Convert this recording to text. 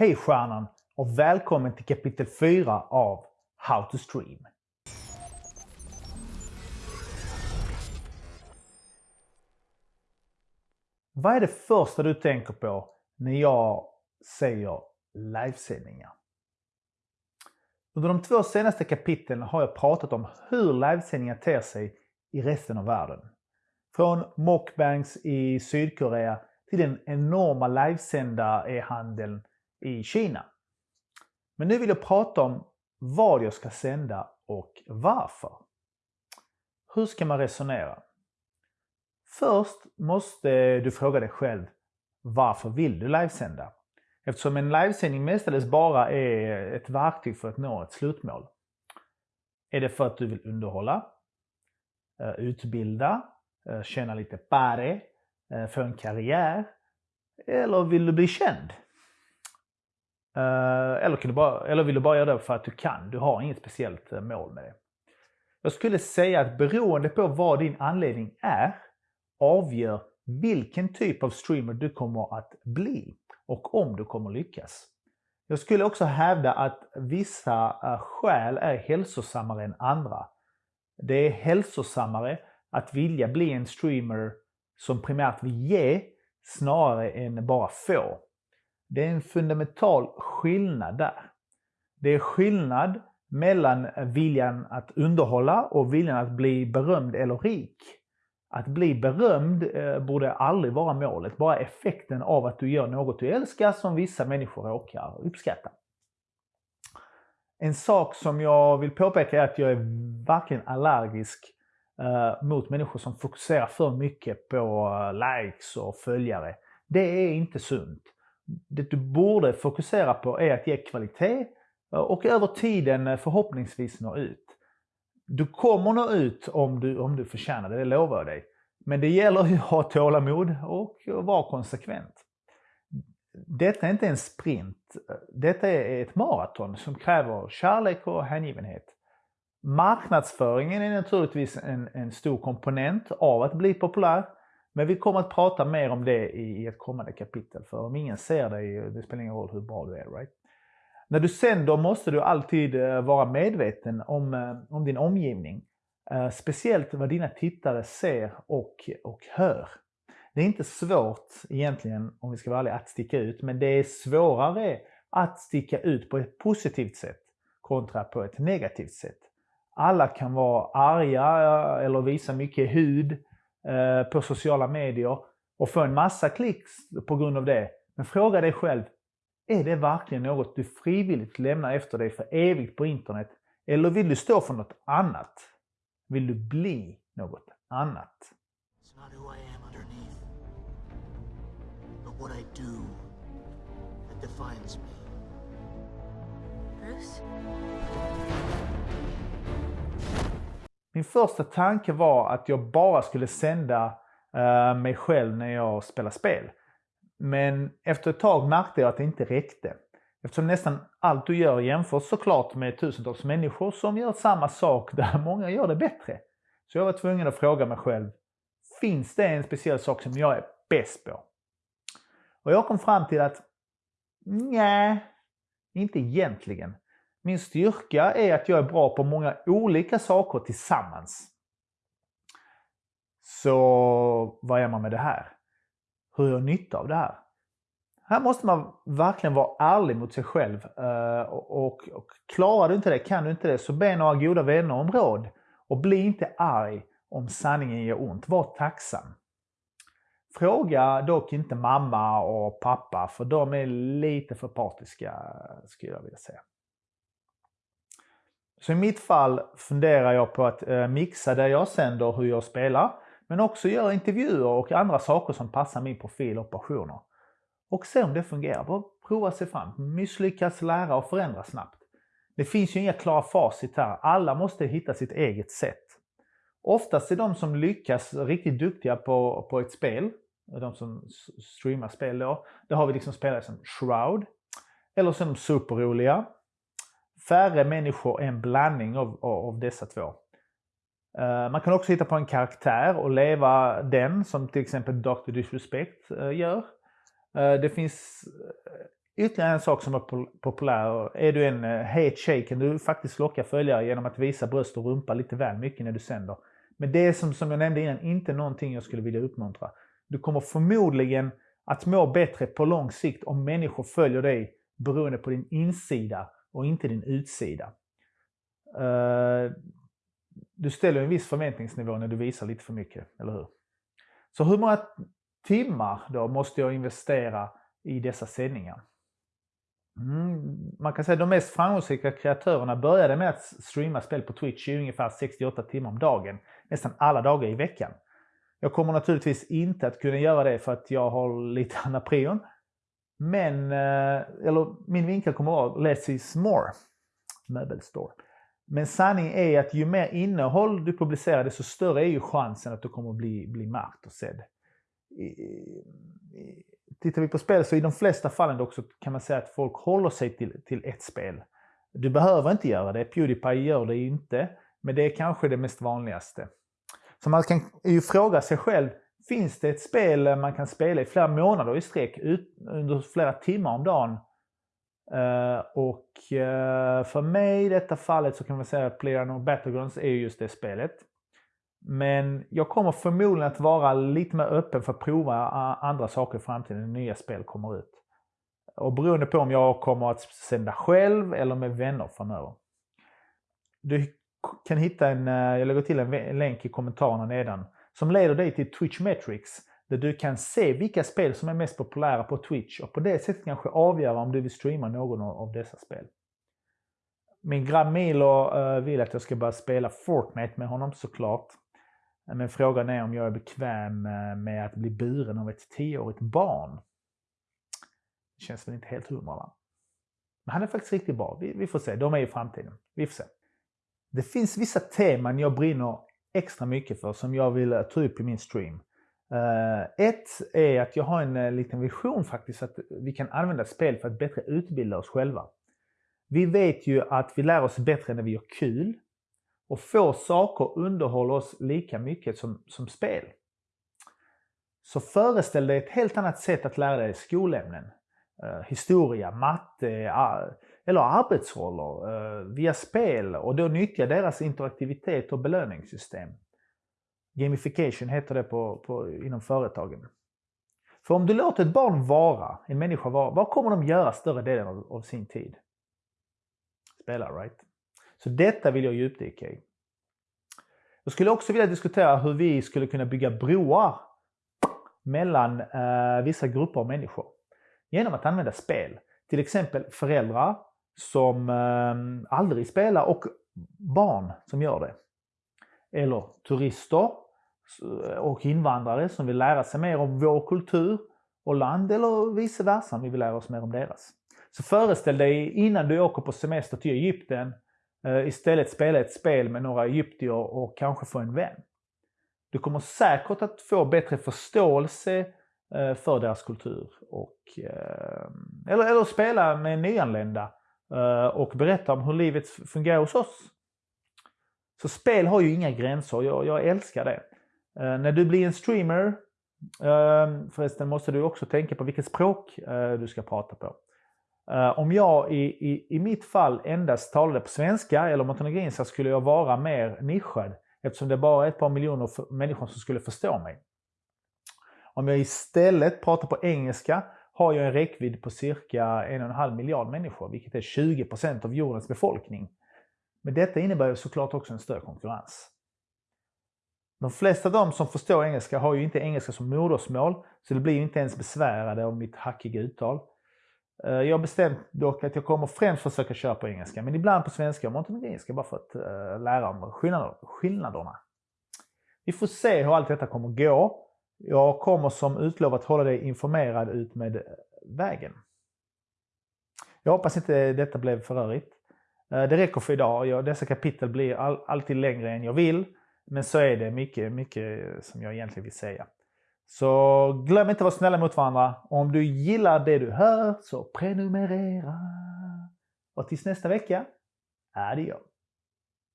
Hej stjärnan och välkommen till kapitel 4 av How to Stream. Vad är det första du tänker på när jag säger livesändningar? Under de två senaste kapitlen har jag pratat om hur livesändningar ter sig i resten av världen. Från Mockbanks i Sydkorea till den enorma livesända e-handeln i Kina. Men nu vill jag prata om vad jag ska sända och varför. Hur ska man resonera? Först måste du fråga dig själv varför vill du livesända? Eftersom en livesändning mestadels bara är ett verktyg för att nå ett slutmål. Är det för att du vill underhålla, eh, utbilda, eh, tjäna lite pare, eh, få en karriär? Eller vill du bli känd? Eh, eller, kan du bara, eller vill du bara göra det för att du kan? Du har inget speciellt eh, mål med det. Jag skulle säga att beroende på vad din anledning är avgör vilken typ av streamer du kommer att bli och om du kommer lyckas. Jag skulle också hävda att vissa eh, skäl är hälsosammare än andra. Det är hälsosammare att vilja bli en streamer som primärt vill ge snarare än bara få. Det är en fundamental skillnad där. Det är skillnad mellan viljan att underhålla och viljan att bli berömd eller rik. Att bli berömd eh, borde aldrig vara målet, bara effekten av att du gör något du älskar som vissa människor råkar uppskatta. En sak som jag vill påpeka är att jag är verkligen allergisk eh, mot människor som fokuserar för mycket på eh, likes och följare. Det är inte sunt. Det du borde fokusera på är att ge kvalitet eh, och över tiden eh, förhoppningsvis nå ut. Du kommer nå ut om du, om du förtjänar det, det lovar jag dig. Men det gäller ju att ha tålamod och vara konsekvent. Detta är inte en sprint. Detta är ett maraton som kräver kärlek och hängivenhet. Marknadsföringen är naturligtvis en, en stor komponent av att bli populär. Men vi kommer att prata mer om det i ett kommande kapitel. För om ingen ser dig, det spelar ingen roll hur bra du är. Right? När du sänder måste du alltid eh, vara medveten om, eh, om din omgivning. Eh, speciellt vad dina tittare ser och, och hör. Det är inte svårt egentligen, om vi ska vara ärliga, att sticka ut. Men det är svårare att sticka ut på ett positivt sätt kontra på ett negativt sätt. Alla kan vara arga eller visa mycket hud på sociala medier och få en massa klicks på grund av det. Men fråga dig själv, är det verkligen något du frivilligt lämnar efter dig för evigt på internet? Eller vill du stå för något annat? Vill du bli något annat? It's not who I am underneath, but what I do that defines me. Bruce? Min första tanke var att jag bara skulle sända uh, mig själv när jag spelar spel. Men efter ett tag märkte jag att det inte räckte. Eftersom nästan allt du gör jämförs såklart med tusentals människor som gör samma sak där många gör det bättre. Så jag var tvungen att fråga mig själv, finns det en speciell sak som jag är bäst på? Och jag kom fram till att, nej, inte egentligen. Min styrka är att jag är bra på många olika saker tillsammans. Så vad är man med det här? hur gör jag nytta av det här. Här måste man verkligen vara ärlig mot sig själv. Eh, och, och klarar du inte det, kan du inte det, så be några goda vänner om råd. Och bli inte arg om sanningen gör ont. Var tacksam. Fråga dock inte mamma och pappa, för de är lite för partiska, skulle jag vilja säga. Så i mitt fall funderar jag på att eh, mixa det jag sänder, hur jag spelar, men också göra intervjuer och andra saker som passar min profil och passioner. Och se om det fungerar. Bara prova sig fram. Misslyckas, lära och förändra snabbt. Det finns ju inga klara facit här. Alla måste hitta sitt eget sätt. Oftast är de som lyckas riktigt duktiga på, på ett spel, de som streamar spel då, det har vi liksom spelare som Shroud, eller så är de superroliga. Färre människor är en blandning av, av, av dessa två. Eh, man kan också hitta på en karaktär och leva den som till exempel Dr. Disrespect eh, gör. Eh, det finns ytterligare en sak som är populär. Är du en uh, het tjej kan du faktiskt locka följare genom att visa bröst och rumpa lite väl mycket när du sänder. Men det är som, som jag nämnde innan inte någonting jag skulle vilja uppmuntra. Du kommer förmodligen att må bättre på lång sikt om människor följer dig beroende på din insida och inte din utsida. Eh, du ställer en viss förväntningsnivå när du visar lite för mycket, eller hur? Så hur många timmar då måste jag investera i dessa sändningar? Mm, man kan säga att de mest framgångsrika kreatörerna började med att streama spel på Twitch i ungefär 68 timmar om dagen, nästan alla dagar i veckan. Jag kommer naturligtvis inte att kunna göra det för att jag har lite andra prion. Men, eh, eller min vinkel kommer att vara less is more. Möbelstore. Men sanningen är att ju mer innehåll du publicerar desto större är ju chansen att du kommer att bli, bli märkt och sedd. Tittar vi på spel så i de flesta fallen också kan man säga att folk håller sig till, till ett spel. Du behöver inte göra det, Pewdiepie gör det inte, men det är kanske det mest vanligaste. Så man kan ju fråga sig själv, finns det ett spel man kan spela i flera månader i sträck under flera timmar om dagen Uh, och uh, för mig i detta fallet så kan man säga att PlayerUnknown Battlegrounds är just det spelet. Men jag kommer förmodligen att vara lite mer öppen för att prova eh, andra saker i framtiden när nya spel kommer ut. Och beroende på om jag kommer att sända själv eller med vänner framöver. Du kan hitta en, jag lägger till en länk i kommentarerna nedan, som leder dig till Twitch Metrics där du kan se vilka spel som är mest populära på Twitch och på det sättet kanske avgöra om du vill streama någon av dessa spel. Min grabb Milo eh, vill att jag ska börja spela Fortnite med honom såklart. Men frågan är om jag är bekväm eh, med att bli buren av ett tioårigt barn. Det känns väl inte helt hundra va? Men han är faktiskt riktigt bra. Vi, vi får se. De är i framtiden. Vi får se. Det finns vissa teman jag brinner extra mycket för som jag vill eh, ta upp i min stream. Uh, ett är att jag har en uh, liten vision faktiskt att vi kan använda spel för att bättre utbilda oss själva. Vi vet ju att vi lär oss bättre när vi gör kul och få saker underhåller oss lika mycket som, som spel. Så föreställ dig ett helt annat sätt att lära dig skolämnen. Uh, historia, matte eller arbetsroller eh, via spel och då nyttja deras interaktivitet och belöningssystem. Gamification heter det på, på, inom företagen. För om du låter ett barn vara, en människa vara, vad kommer de göra större delen av, av sin tid? Spela, right? Så detta vill jag djupdyka i. Jag skulle också vilja diskutera hur vi skulle kunna bygga broar mellan eh, vissa grupper av människor genom att använda spel. Till exempel föräldrar som eh, aldrig spelar och barn som gör det. Eller turister och invandrare som vill lära sig mer om vår kultur och land eller vice versa om vi vill lära oss mer om deras. Så föreställ dig innan du åker på semester till Egypten eh, istället spela ett spel med några egyptier och kanske få en vän. Du kommer säkert att få bättre förståelse eh, för deras kultur. Och, eh, eller, eller spela med nyanlända Eh, och berätta om hur livet fungerar hos oss. Så spel har ju inga gränser, jag, jag älskar det. Uh, när du blir en streamer, uh, förresten måste du också tänka på vilket språk uh, du ska prata på. om jag i, i, i mitt fall endast talade på svenska eller montenegrinska skulle jag vara mer nischad eftersom det bara är ett par miljoner människor som skulle förstå mig. Om jag istället pratar på engelska har jag en räckvidd på cirka en och en halv miljard människor, vilket är 20% av jordens befolkning. Men detta innebär ju såklart också en större konkurrens. De flesta av dem som förstår engelska har ju inte engelska som modersmål, så det blir ju inte ens besvärade av mitt hackiga uttal. Eh, jag har bestämt dock att jag kommer främst försöka köra på engelska, men ibland på svenska och montenegrinska bara för att eh, lära om skillnaderna. Vi får se hur allt detta kommer gå. Jag kommer som utlovat hålla dig informerad ut med vägen. Jag hoppas inte detta blev för rörigt. Eh, det räcker för idag. Dessa kapitel blir all, alltid längre än jag vill. Men så är det mycket, mycket som jag egentligen vill säga. Så glöm inte att vara snälla mot varandra. Om du gillar det du hör så prenumerera. Och tills nästa vecka, adios.